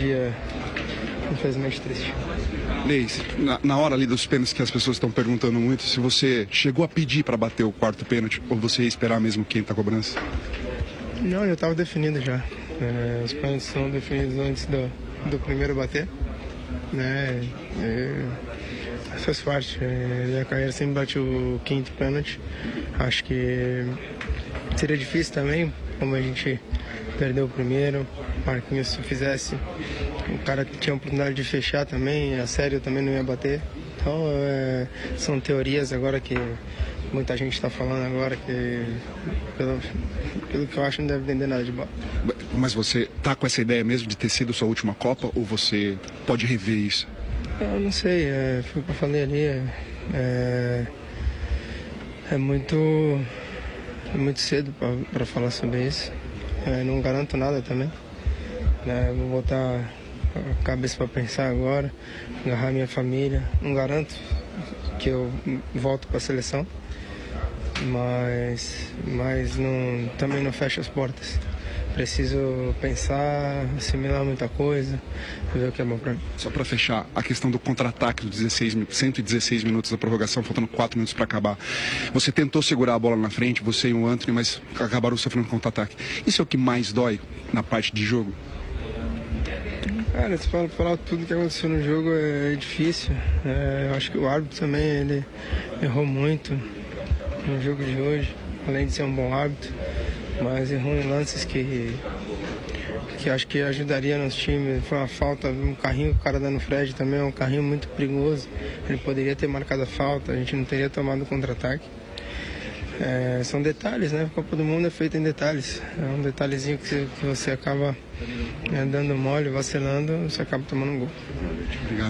dia, infelizmente, triste. Leis, na, na, hora ali dos pênaltis que as pessoas estão perguntando muito, se você chegou a pedir para bater o quarto pênalti ou você ia esperar mesmo quem está cobrança? Não, eu estava definido já. É, os pênaltis são definidos antes do, do primeiro bater. Né? É, faz parte. É, minha carreira sempre bate o quinto pênalti. Acho que seria difícil também, como a gente perdeu o primeiro. Marquinhos, se fizesse, o cara tinha a oportunidade de fechar também, a série eu também não ia bater. Então, é, são teorias agora que muita gente está falando agora que, pelo, pelo, que eu acho, não deve vender nada de bola. Mas você tá com essa ideia mesmo de ter sido sua última Copa ou você pode rever isso? Eu não sei, é, foi o que eu falei ali. É, é, é muito, é muito cedo para falar sobre isso. É, não garanto nada também. Né? Vou botar a cabeça para pensar agora, agarrar minha família. Não garanto que eu volto para a seleção, mas, mas não, também não fecho as portas. Preciso pensar, assimilar muita coisa, ver o que é bom para mim. Só para fechar, a questão do contra-ataque dos 16, 116 minutos da prorrogação, faltando 4 minutos para acabar. Você tentou segurar a bola na frente, você e o Anthony, mas acabaram sofrendo contra-ataque. Isso é o que mais dói na parte de jogo? Cara, se falar, falar tudo que aconteceu no jogo é, difícil. É, eu acho que o árbitro também ele errou muito no jogo de hoje, além de ser um bom árbitro, mas errou em lances que que acho que ajudaria nos times. Foi uma falta, um carrinho que o cara dando Fred também é um carrinho muito perigoso. Ele poderia ter marcado a falta, a gente não teria tomado contra-ataque. É, são detalhes, né? A Copa do Mundo é feita em detalhes. É um detalhezinho que você, que você acaba é, dando mole, vacilando, você acaba tomando um gol. Obrigado.